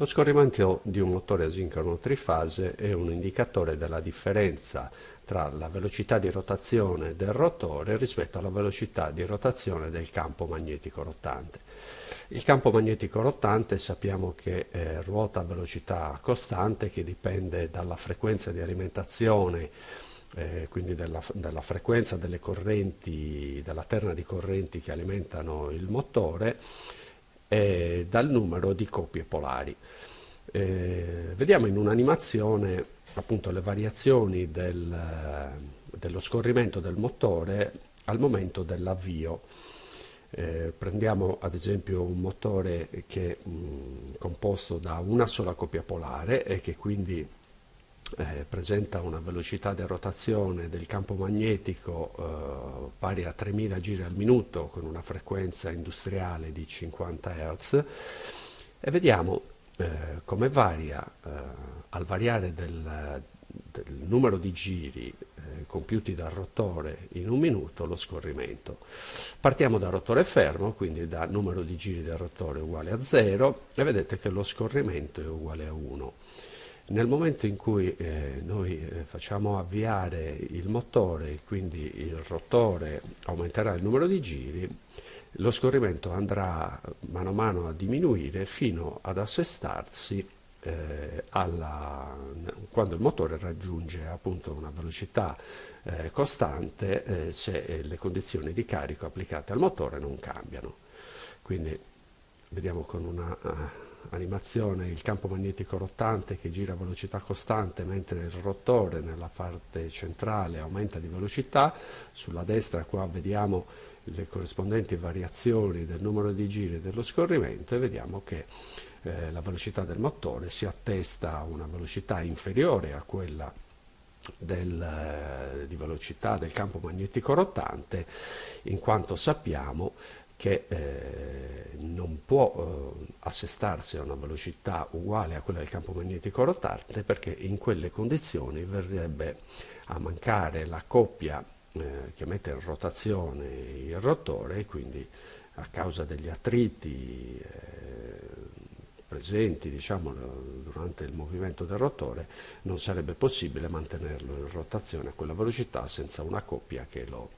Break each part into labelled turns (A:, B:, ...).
A: Lo scorrimento di un motore asincrono trifase è un indicatore della differenza tra la velocità di rotazione del rotore rispetto alla velocità di rotazione del campo magnetico rotante. Il campo magnetico rotante sappiamo che eh, ruota a velocità costante che dipende dalla frequenza di alimentazione eh, quindi della, della, frequenza delle correnti, della terna di correnti che alimentano il motore eh, dal numero di coppie polari. Eh, vediamo in un'animazione appunto le variazioni del, dello scorrimento del motore al momento dell'avvio. Eh, prendiamo ad esempio un motore che è mh, composto da una sola coppia polare e che quindi eh, presenta una velocità di rotazione del campo magnetico eh, pari a 3000 giri al minuto con una frequenza industriale di 50 Hz e vediamo eh, come varia eh, al variare del, del, numero di giri eh, compiuti dal rotore in un minuto lo scorrimento. Partiamo dal rotore fermo, quindi da numero di giri del rotore uguale a 0 e vedete che lo scorrimento è uguale a 1. Nel momento in cui eh, noi eh, facciamo avviare il motore, quindi il rotore aumenterà il numero di giri, lo scorrimento andrà mano a mano a diminuire fino ad assestarsi eh, alla, quando il motore raggiunge appunto una velocità eh, costante eh, se le condizioni di carico applicate al motore non cambiano. Quindi vediamo con una animazione il campo magnetico rotante che gira a velocità costante mentre il rotore nella parte centrale aumenta di velocità, sulla destra qua vediamo le corrispondenti variazioni del numero di giri dello scorrimento e vediamo che eh, la velocità del motore si attesta a una velocità inferiore a quella del, eh, di velocità del campo magnetico rotante in quanto sappiamo che eh, non può eh, assestarsi a una velocità uguale a quella del campo magnetico rotante perché in quelle condizioni verrebbe a mancare la coppia eh, che mette in rotazione il rotore e quindi a causa degli attriti eh, presenti diciamo, durante il movimento del rotore non sarebbe possibile mantenerlo in rotazione a quella velocità senza una coppia che lo,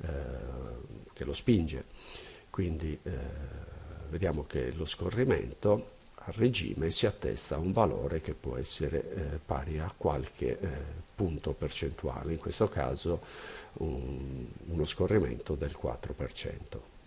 A: eh, che lo spinge quindi eh, vediamo che lo scorrimento a regime si attesta a un valore che può essere eh, pari a qualche eh, punto percentuale, in questo caso un, uno scorrimento del 4%.